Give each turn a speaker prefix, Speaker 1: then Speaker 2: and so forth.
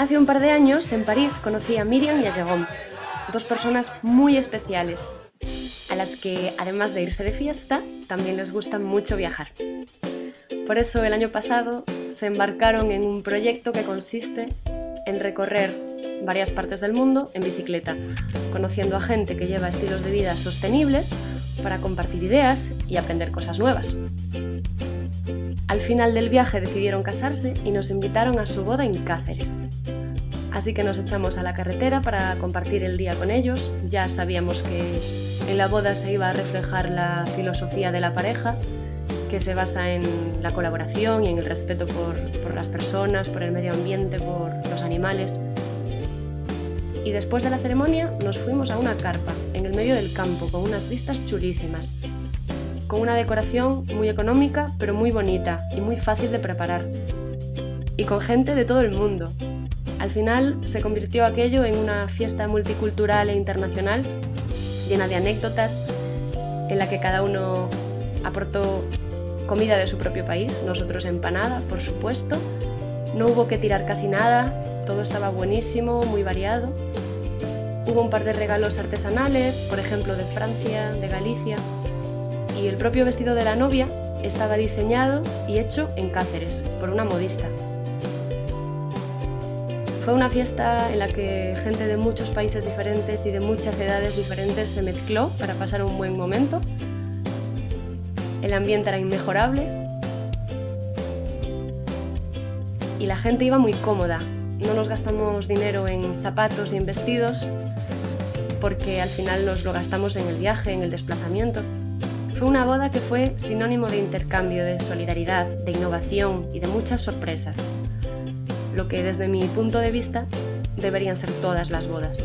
Speaker 1: Hace un par de años, en París, conocí a Miriam y a Jérôme, dos personas muy especiales, a las que, además de irse de fiesta, también les gusta mucho viajar. Por eso, el año pasado, se embarcaron en un proyecto que consiste en recorrer varias partes del mundo en bicicleta, conociendo a gente que lleva estilos de vida sostenibles para compartir ideas y aprender cosas nuevas. Al final del viaje decidieron casarse y nos invitaron a su boda en Cáceres. Así que nos echamos a la carretera para compartir el día con ellos. Ya sabíamos que en la boda se iba a reflejar la filosofía de la pareja, que se basa en la colaboración y en el respeto por, las personas, por el medio ambiente, por los animales y después de la ceremonia nos fuimos a una carpa en el medio del campo con unas vistas chulísimas, con una decoración muy económica pero muy bonita y muy fácil de preparar, y con gente de todo el mundo. Al final se convirtió aquello en una fiesta multicultural e internacional llena de anécdotas en la que cada uno aportó comida de su propio país, nosotros empanada, por supuesto. No hubo que tirar casi nada, todo estaba buenísimo, muy variado. Hubo un par de regalos artesanales, por ejemplo de Francia, de Galicia, y el propio vestido de la novia estaba diseñado y hecho en Cáceres, por una modista. Fue una fiesta en la que gente de muchos países diferentes y de muchas edades diferentes se mezcló para pasar un buen momento. El ambiente era inmejorable y la gente iba muy cómoda, no nos gastamos dinero en zapatos y en vestidos porque al final nos lo gastamos en el viaje, en el desplazamiento. Fue una boda que fue sinónimo de intercambio, de solidaridad, de innovación y de muchas sorpresas, lo que desde mi punto de vista deberían ser todas las bodas.